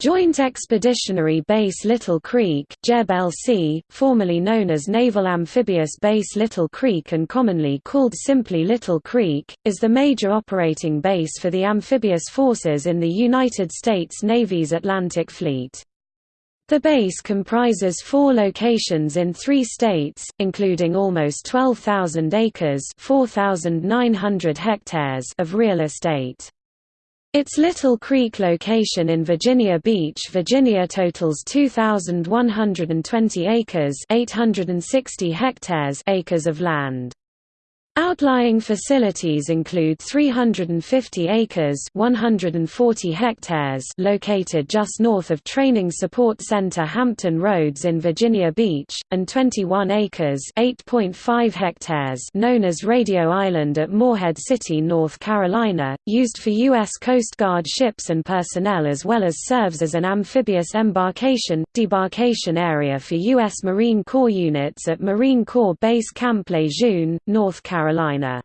Joint Expeditionary Base Little Creek formerly known as Naval Amphibious Base Little Creek and commonly called simply Little Creek, is the major operating base for the amphibious forces in the United States Navy's Atlantic Fleet. The base comprises four locations in three states, including almost 12,000 acres 4,900 hectares of real estate. Its Little Creek location in Virginia Beach, Virginia totals 2120 acres, 860 hectares acres of land. Outlying facilities include 350 acres 140 hectares located just north of Training Support Center Hampton Roads in Virginia Beach, and 21 acres 8.5 hectares known as Radio Island at Morehead City, North Carolina, used for U.S. Coast Guard ships and personnel as well as serves as an amphibious embarkation, debarkation area for U.S. Marine Corps units at Marine Corps Base Camp Lejeune, North Carolina. Carolina.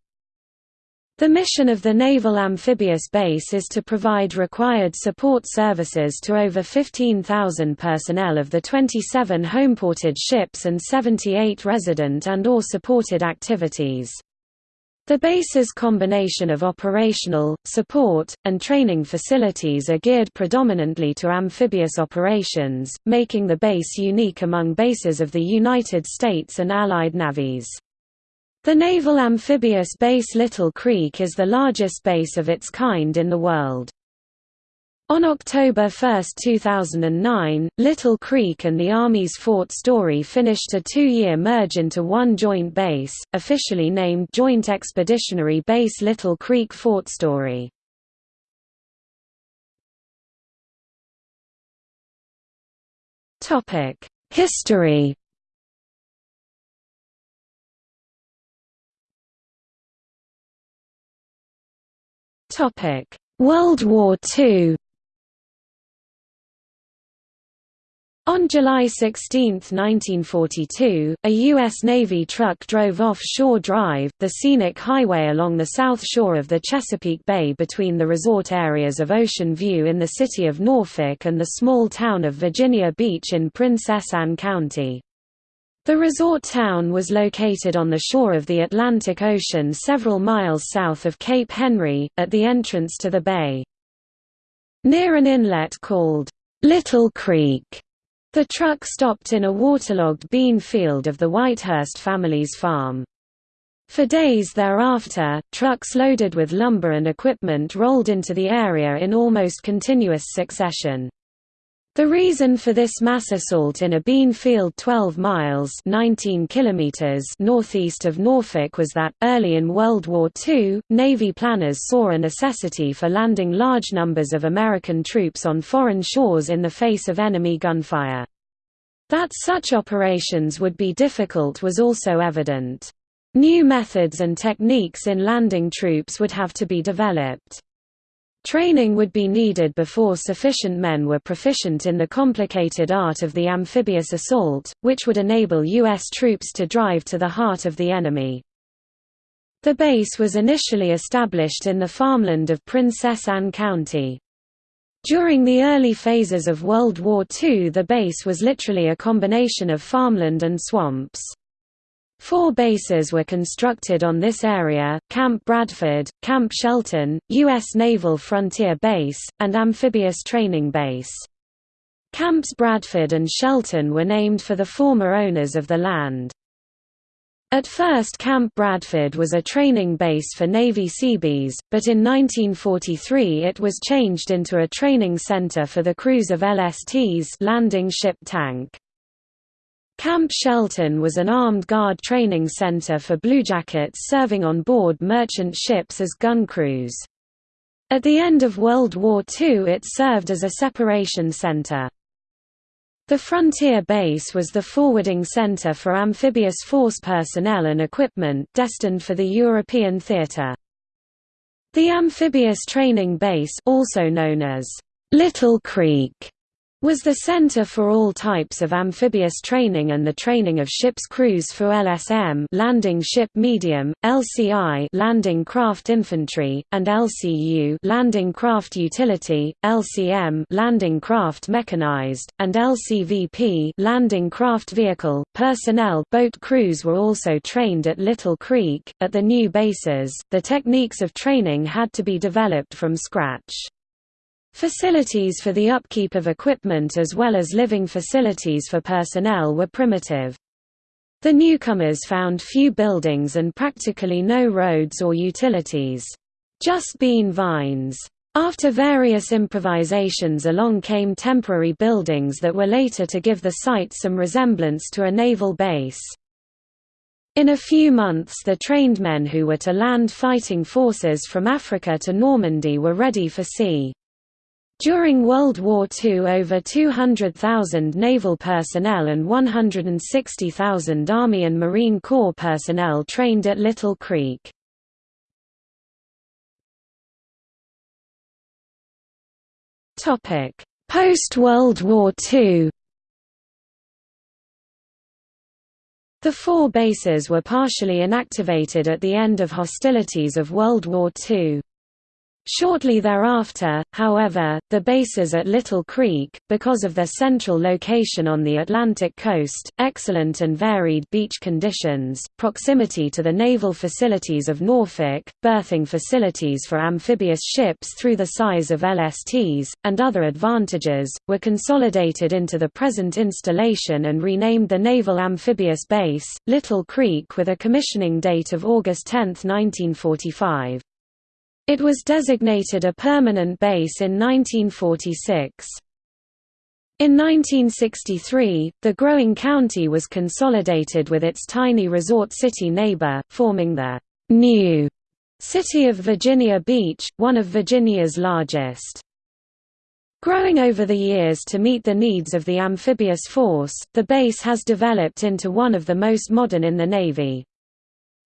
The mission of the Naval Amphibious Base is to provide required support services to over 15,000 personnel of the 27 homeported ships and 78 resident and or supported activities. The base's combination of operational, support, and training facilities are geared predominantly to amphibious operations, making the base unique among bases of the United States and Allied navies. The Naval Amphibious Base Little Creek is the largest base of its kind in the world. On October 1, 2009, Little Creek and the Army's Fort Story finished a two-year merge into one joint base, officially named Joint Expeditionary Base Little Creek Fort Story. History World War II On July 16, 1942, a U.S. Navy truck drove off Shore Drive, the scenic highway along the south shore of the Chesapeake Bay between the resort areas of Ocean View in the city of Norfolk and the small town of Virginia Beach in Princess Anne County. The resort town was located on the shore of the Atlantic Ocean several miles south of Cape Henry, at the entrance to the bay. Near an inlet called, Little Creek, the truck stopped in a waterlogged bean field of the Whitehurst family's farm. For days thereafter, trucks loaded with lumber and equipment rolled into the area in almost continuous succession. The reason for this mass assault in a bean field 12 miles 19 kilometers northeast of Norfolk was that, early in World War II, Navy planners saw a necessity for landing large numbers of American troops on foreign shores in the face of enemy gunfire. That such operations would be difficult was also evident. New methods and techniques in landing troops would have to be developed. Training would be needed before sufficient men were proficient in the complicated art of the amphibious assault, which would enable U.S. troops to drive to the heart of the enemy. The base was initially established in the farmland of Princess Anne County. During the early phases of World War II the base was literally a combination of farmland and swamps. Four bases were constructed on this area, Camp Bradford, Camp Shelton, U.S. Naval Frontier Base, and Amphibious Training Base. Camps Bradford and Shelton were named for the former owners of the land. At first Camp Bradford was a training base for Navy Seabees, but in 1943 it was changed into a training center for the crews of LSTs landing ship tank. Camp Shelton was an armed guard training center for bluejackets serving on board merchant ships as gun crews. At the end of World War II it served as a separation center. The Frontier Base was the forwarding center for amphibious force personnel and equipment destined for the European theater. The Amphibious Training Base also known as Little Creek was the center for all types of amphibious training and the training of ship's crews for LSM landing ship medium, LCI landing craft infantry, and LCU landing craft utility, LCM landing craft mechanized, and LCVP landing craft vehicle. Personnel boat crews were also trained at Little Creek. At the new bases, the techniques of training had to be developed from scratch. Facilities for the upkeep of equipment as well as living facilities for personnel were primitive. The newcomers found few buildings and practically no roads or utilities. Just bean vines. After various improvisations along came temporary buildings that were later to give the site some resemblance to a naval base. In a few months the trained men who were to land fighting forces from Africa to Normandy were ready for sea. During World War II over 200,000 naval personnel and 160,000 Army and Marine Corps personnel trained at Little Creek. Post-World War II The four bases were partially inactivated at the end of hostilities of World War II. Shortly thereafter, however, the bases at Little Creek, because of their central location on the Atlantic coast, excellent and varied beach conditions, proximity to the naval facilities of Norfolk, berthing facilities for amphibious ships through the size of LSTs, and other advantages, were consolidated into the present installation and renamed the Naval Amphibious Base, Little Creek with a commissioning date of August 10, 1945. It was designated a permanent base in 1946. In 1963, the growing county was consolidated with its tiny resort city neighbor, forming the new city of Virginia Beach, one of Virginia's largest. Growing over the years to meet the needs of the amphibious force, the base has developed into one of the most modern in the Navy.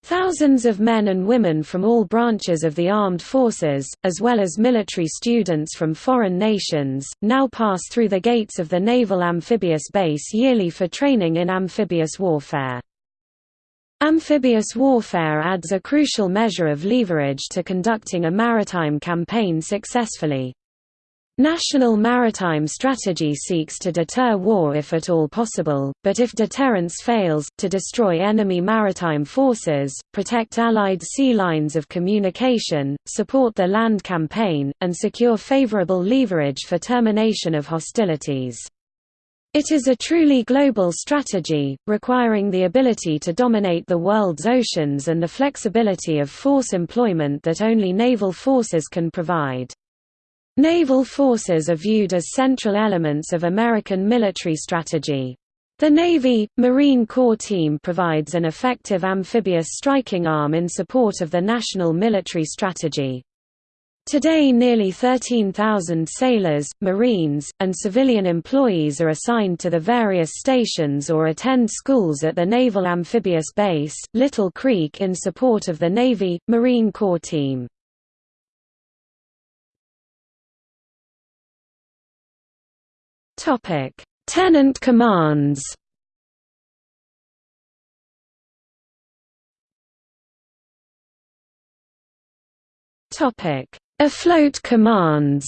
Thousands of men and women from all branches of the armed forces, as well as military students from foreign nations, now pass through the gates of the Naval Amphibious Base yearly for training in amphibious warfare. Amphibious warfare adds a crucial measure of leverage to conducting a maritime campaign successfully. National maritime strategy seeks to deter war if at all possible, but if deterrence fails, to destroy enemy maritime forces, protect Allied sea lines of communication, support the land campaign, and secure favorable leverage for termination of hostilities. It is a truly global strategy, requiring the ability to dominate the world's oceans and the flexibility of force employment that only naval forces can provide. Naval forces are viewed as central elements of American military strategy. The Navy, Marine Corps team provides an effective amphibious striking arm in support of the national military strategy. Today nearly 13,000 sailors, Marines, and civilian employees are assigned to the various stations or attend schools at the Naval Amphibious Base, Little Creek in support of the Navy, Marine Corps team. Topic: Tenant commands. Topic: Afloat commands.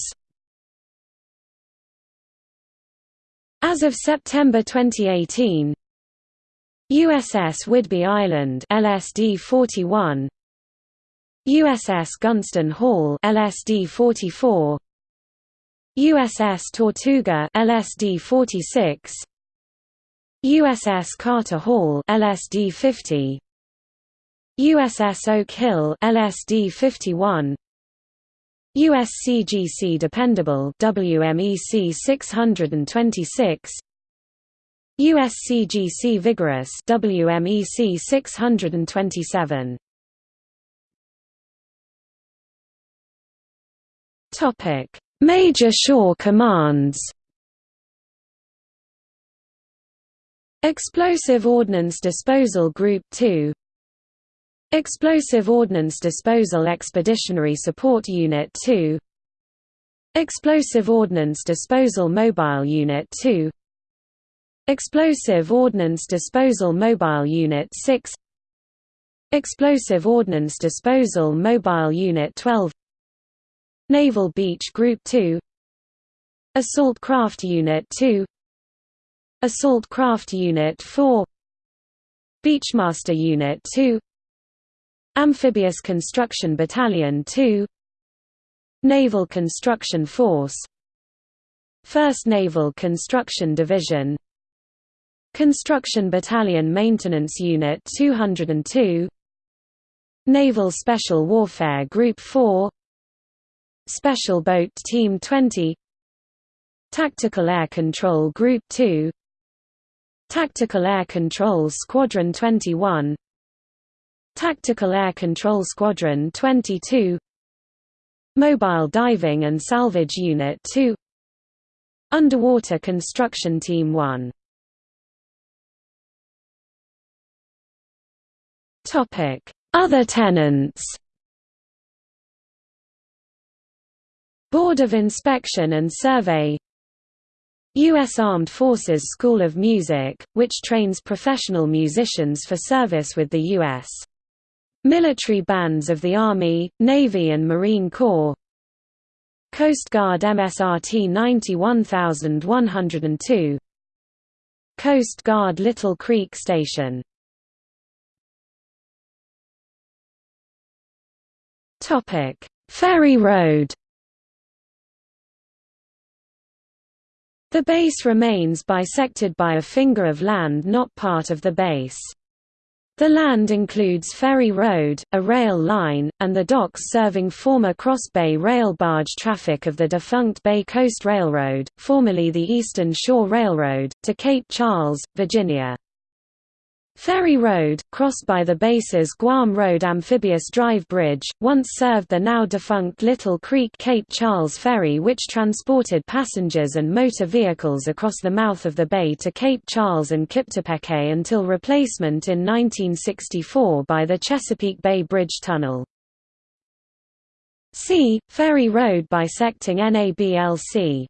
As of September 2018, USS Whidbey Island LSD 41 USS Gunston Hall LSD 44 USS Tortuga LSD 46 USS Carter Hall LSD 50 USS Oak Hill LSD 51 USCGC Dependable WMEC 626 USCGC Vigorous WMEC 627 Topic Major shore commands. Explosive Ordnance Disposal Group 2 Explosive Ordnance Disposal Expeditionary Support Unit 2 Explosive Ordnance Disposal Mobile Unit 2 Explosive Ordnance Disposal Mobile Unit 6 Explosive Ordnance Disposal Mobile Unit 12 Naval Beach Group 2 Assault Craft Unit 2 Assault Craft Unit 4 Beachmaster Unit 2 Amphibious Construction Battalion 2 Naval Construction Force. 1st Naval Construction Division. Construction Battalion Maintenance Unit 202 Naval Special Warfare Group 4 Special Boat Team 20 Tactical Air Control Group 2 Tactical Air Control Squadron 21 Tactical Air Control Squadron 22 Mobile Diving and Salvage Unit 2 Underwater Construction Team 1 Other tenants Board of Inspection and Survey U.S. Armed Forces School of Music, which trains professional musicians for service with the U.S. military bands of the Army, Navy and Marine Corps Coast Guard MSRT 91102 Coast Guard Little Creek Station Ferry Road The base remains bisected by a finger of land not part of the base. The land includes Ferry Road, a rail line, and the docks serving former Cross Bay rail barge traffic of the defunct Bay Coast Railroad, formerly the Eastern Shore Railroad, to Cape Charles, Virginia. Ferry Road, crossed by the base's Guam Road Amphibious Drive Bridge, once served the now-defunct Little Creek Cape Charles Ferry which transported passengers and motor vehicles across the mouth of the bay to Cape Charles and Kiptopeke until replacement in 1964 by the Chesapeake Bay Bridge Tunnel. C. Ferry Road bisecting NABLC